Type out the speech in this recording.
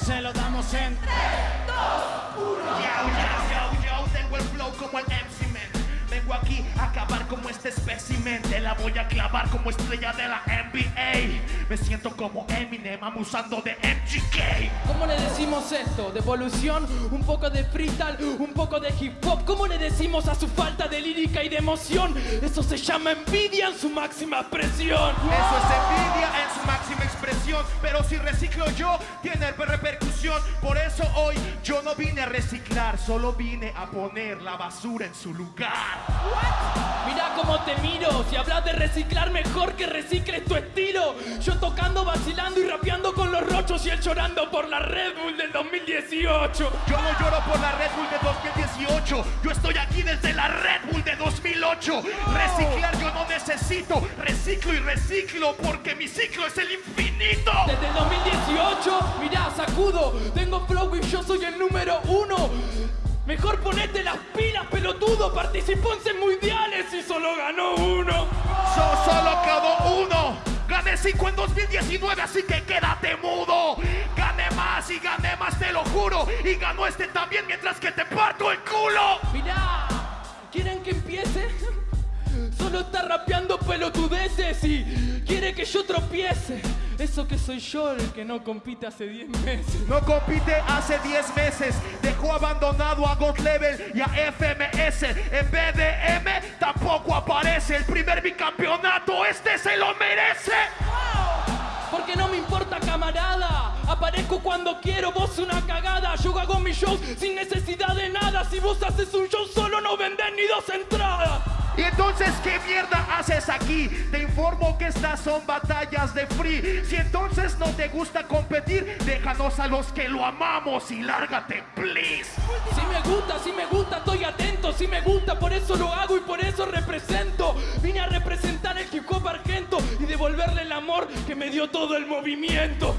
se lo damos en Yo, yo, yo, yo, tengo el flow como el MC Man. Vengo aquí a acabar como este espécimen. Te la voy a clavar como estrella de la NBA. Me siento como Eminem abusando de MGK. ¿Cómo le decimos esto? ¿Devolución? ¿Un poco de freestyle? ¿Un poco de hip hop? ¿Cómo le decimos a su falta de lírica y de emoción? Eso se llama envidia en su máxima expresión. Eso es envidia en su máxima expresión. Pero si reciclo yo, tiene repercusión. Por eso hoy yo no vine a reciclar, solo vine a poner la basura en su lugar. Mira cómo te miro, si hablas de reciclar mejor que recicles tu estilo. Yo tocando, vacilando y rapeando con los rochos y él llorando por la Red Bull del 2018. Yo no lloro por la Red Bull de 2018. Yo estoy aquí desde la Red 2008. Reciclar yo no necesito. Reciclo y reciclo porque mi ciclo es el infinito. Desde el 2018, mirá, sacudo, tengo flow y yo soy el número uno. Mejor ponete las pilas, pelotudo, participó en 100 mundiales y solo ganó uno. Yo solo quedó uno. Gané 5 en 2019, así que quédate mudo. Gané más y gané más, te lo juro. Y ganó este también mientras que te parto el culo. Mirá, ¿quieren que empiece? Solo está rapeando pelotudeces y quiere que yo tropiece. Eso que soy yo el que no compite hace 10 meses. No compite hace 10 meses. Dejó abandonado a God Level y a FMS. En BDM tampoco aparece. El primer bicampeonato, este se lo merece. Aparezco cuando quiero, vos una cagada. Yo hago mis shows sin necesidad de nada. Si vos haces un show solo, no vendés ni dos entradas. Y entonces, ¿qué mierda haces aquí? Te informo que estas son batallas de free. Si entonces no te gusta competir, déjanos a los que lo amamos y lárgate, please. Si me gusta, si me gusta, estoy atento. Si me gusta, por eso lo hago y por eso represento. Vine a representar el hip hop argento y devolverle el amor que me dio todo el movimiento.